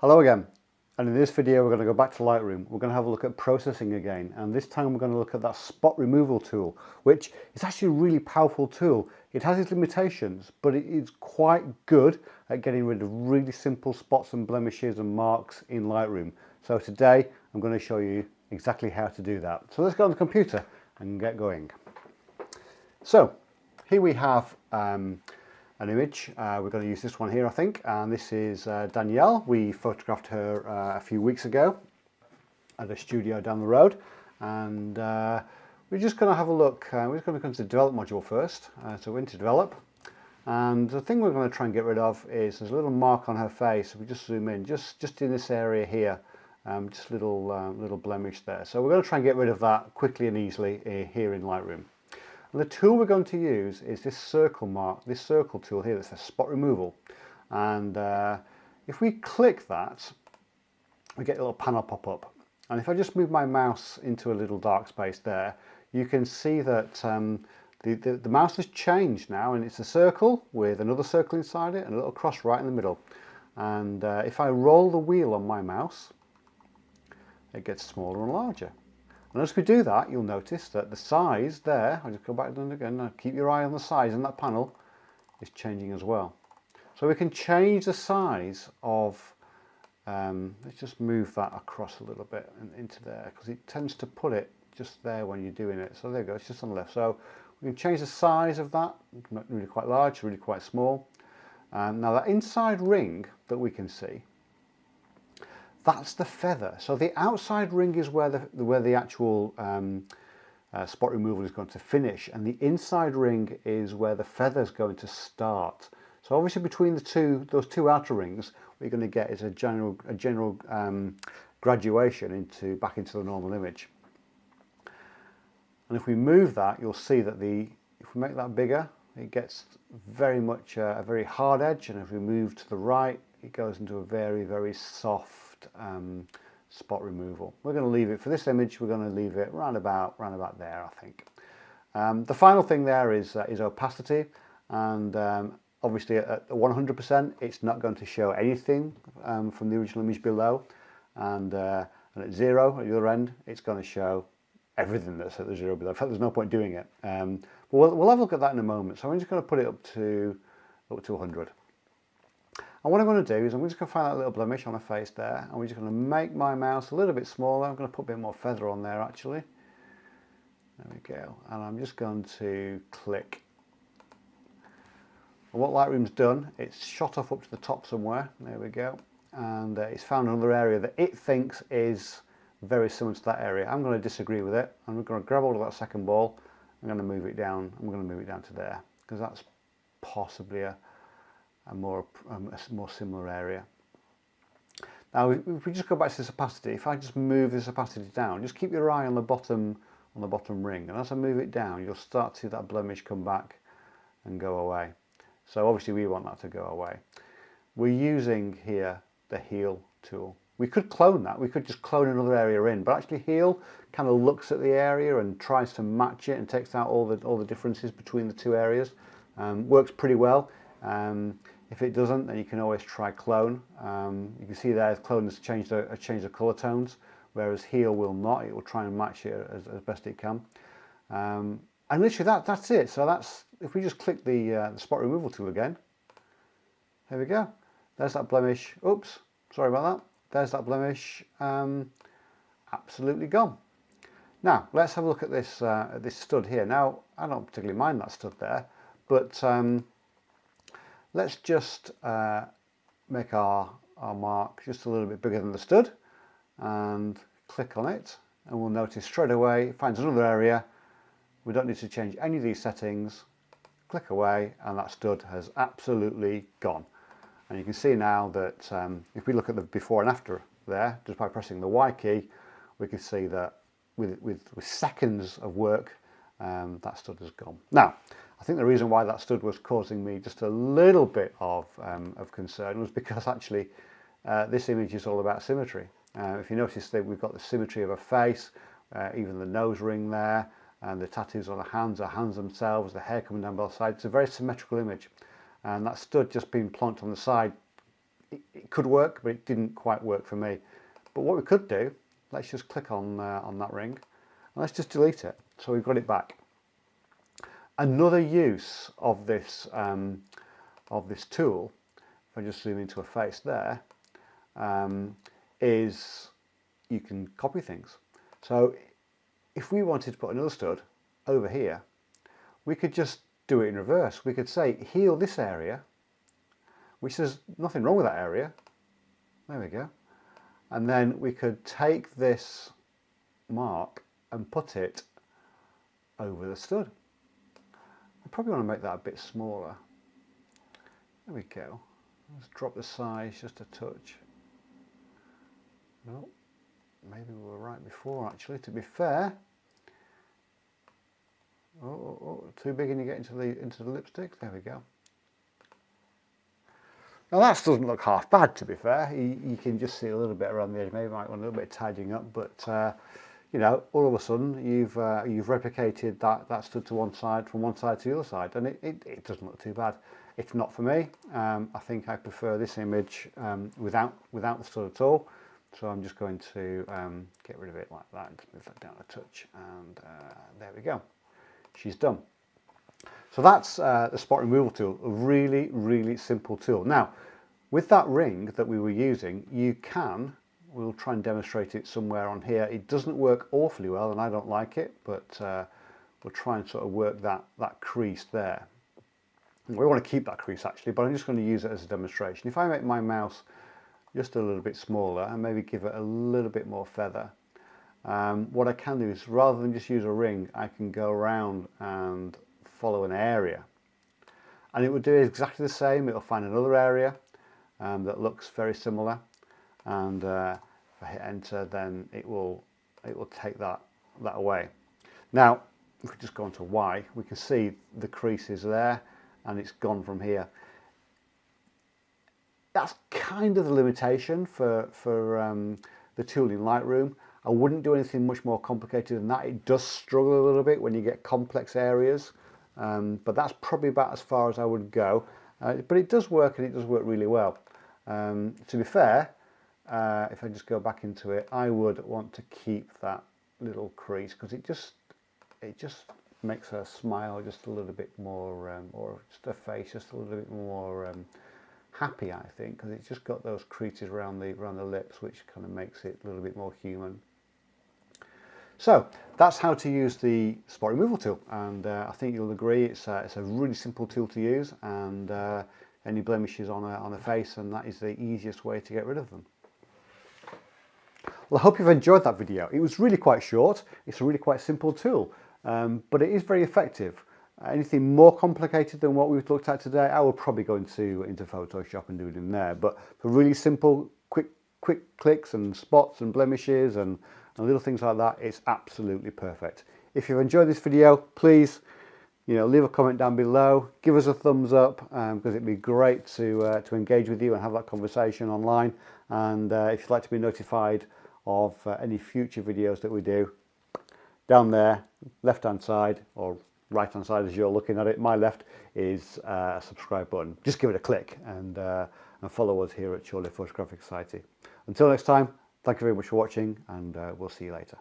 Hello again and in this video we're going to go back to Lightroom. We're going to have a look at processing again and this time we're going to look at that spot removal tool which is actually a really powerful tool. It has its limitations but it is quite good at getting rid of really simple spots and blemishes and marks in Lightroom. So today I'm going to show you exactly how to do that. So let's go on the computer and get going. So here we have um, an image. Uh, we're going to use this one here, I think, and this is uh, Danielle. We photographed her uh, a few weeks ago at a studio down the road, and uh, we're just going to have a look. Uh, we're just going to come to the develop module first. So we're into develop, and the thing we're going to try and get rid of is there's a little mark on her face. We just zoom in, just just in this area here. Um, just a little little blemish there. So we're going to try and get rid of that quickly and easily here in Lightroom. And the tool we're going to use is this circle mark, this circle tool here, that's a spot removal. And uh, if we click that, we get a little panel pop up. And if I just move my mouse into a little dark space there, you can see that um, the, the, the, mouse has changed now and it's a circle with another circle inside it and a little cross right in the middle. And uh, if I roll the wheel on my mouse, it gets smaller and larger. And as we do that, you'll notice that the size there, I'll just go back and again, keep your eye on the size in that panel, is changing as well. So we can change the size of, um, let's just move that across a little bit and into there, because it tends to put it just there when you're doing it. So there you go, it's just on the left. So we can change the size of that, really quite large, really quite small. Um, now that inside ring that we can see, that's the feather. So the outside ring is where the, where the actual um, uh, spot removal is going to finish and the inside ring is where the feather is going to start. So obviously between the two, those two outer rings, what you're going to get is a general, a general um, graduation into back into the normal image. And if we move that, you'll see that the, if we make that bigger, it gets very much uh, a very hard edge. And if we move to the right, it goes into a very, very soft um, spot removal. We're going to leave it, for this image, we're going to leave it round about, round about there, I think. Um, the final thing there is, uh, is opacity, and um, obviously at 100% it's not going to show anything um, from the original image below, and, uh, and at zero at the other end it's going to show everything that's at the zero below. In fact, there's no point doing it. Um, we'll, we'll have a look at that in a moment. So I'm just going to put it up to up to 100. And what I'm going to do is I'm just going to find that little blemish on her face there and we're just going to make my mouse a little bit smaller. I'm going to put a bit more feather on there actually. There we go. And I'm just going to click. And what Lightroom's done, it's shot off up to the top somewhere. There we go. And uh, it's found another area that it thinks is very similar to that area. I'm going to disagree with it. I'm going to grab hold of that second ball. I'm going to move it down. I'm going to move it down to there because that's possibly a, a more, um, a more similar area. Now if we just go back to this opacity, if I just move this opacity down, just keep your eye on the bottom on the bottom ring and as I move it down you'll start to see that blemish come back and go away. So obviously we want that to go away. We're using here the heal tool. We could clone that, we could just clone another area in, but actually heal kind of looks at the area and tries to match it and takes out all the, all the differences between the two areas. Um, works pretty well. Um, if it doesn't, then you can always try clone. Um, you can see there clone has changed the, changed the colour tones, whereas heal will not. It will try and match it as, as best it can. Um, and literally that, that's it. So that's, if we just click the, uh, the spot removal tool again, there we go. There's that blemish. Oops, sorry about that. There's that blemish. Um, absolutely gone. Now, let's have a look at this, uh, at this stud here. Now, I don't particularly mind that stud there, but um, Let's just uh, make our, our mark just a little bit bigger than the stud and click on it and we'll notice straight away it finds another area. We don't need to change any of these settings. Click away and that stud has absolutely gone. And you can see now that um, if we look at the before and after there, just by pressing the Y key, we can see that with, with, with seconds of work, um, that stud has gone. Now, I think the reason why that stud was causing me just a little bit of, um, of concern was because actually uh, this image is all about symmetry. Uh, if you notice that we've got the symmetry of a face, uh, even the nose ring there, and the tattoos on the hands, the hands themselves, the hair coming down both sides. It's a very symmetrical image. And that stud just being plonked on the side it, it, could work, but it didn't quite work for me. But what we could do, let's just click on, uh, on that ring and let's just delete it. So we've got it back. Another use of this, um, of this tool, if I just zoom into a face there, um, is you can copy things. So if we wanted to put another stud over here, we could just do it in reverse. We could say heal this area, which there's nothing wrong with that area. There we go. And then we could take this mark and put it over the stud. I probably want to make that a bit smaller. There we go. Let's drop the size just a touch. No, maybe we were right before actually, to be fair. Oh, oh, oh, too big and you get into the into the lipstick. There we go. Now that doesn't look half bad to be fair. You, you, can just see a little bit around the edge. Maybe might want a little bit of tidying up, but uh, you know, all of a sudden you've uh, you've replicated that that stood to one side from one side to the other side, and it, it, it doesn't look too bad. It's not for me. Um, I think I prefer this image um, without without the stud at all. So I'm just going to um, get rid of it like that and move that down a touch, and uh, there we go she's done. So that's uh, the spot removal tool, a really, really simple tool. Now, with that ring that we were using, you can, we'll try and demonstrate it somewhere on here. It doesn't work awfully well and I don't like it, but uh, we'll try and sort of work that, that crease there. We want to keep that crease actually, but I'm just going to use it as a demonstration. If I make my mouse just a little bit smaller and maybe give it a little bit more feather, um, what I can do is rather than just use a ring I can go around and follow an area and it will do exactly the same it'll find another area um, that looks very similar and uh, I hit enter then it will it will take that that away now if we just go on to Y we can see the crease is there and it's gone from here that's kind of the limitation for for um, the tool in Lightroom I wouldn't do anything much more complicated than that. It does struggle a little bit when you get complex areas, um, but that's probably about as far as I would go. Uh, but it does work and it does work really well. Um, to be fair, uh, if I just go back into it, I would want to keep that little crease because it just it just makes her smile just a little bit more, um, or just her face just a little bit more um, happy, I think, because it's just got those creases around the around the lips, which kind of makes it a little bit more human. So that's how to use the spot removal tool and uh, I think you'll agree it's a, it's a really simple tool to use and uh, any blemishes on a, on a face and that is the easiest way to get rid of them. Well I hope you've enjoyed that video. It was really quite short, it's a really quite simple tool um, but it is very effective. Anything more complicated than what we've looked at today, I will probably go into, into Photoshop and do it in there. But for really simple, quick, quick clicks and spots and blemishes and and little things like that, it's absolutely perfect. If you've enjoyed this video, please you know, leave a comment down below, give us a thumbs up um, because it'd be great to, uh, to engage with you and have that conversation online. And uh, if you'd like to be notified of uh, any future videos that we do, down there, left hand side or right hand side as you're looking at it, my left is uh, a subscribe button. Just give it a click and, uh, and follow us here at Chorley Photographic Society. Until next time, Thank you very much for watching and uh, we'll see you later.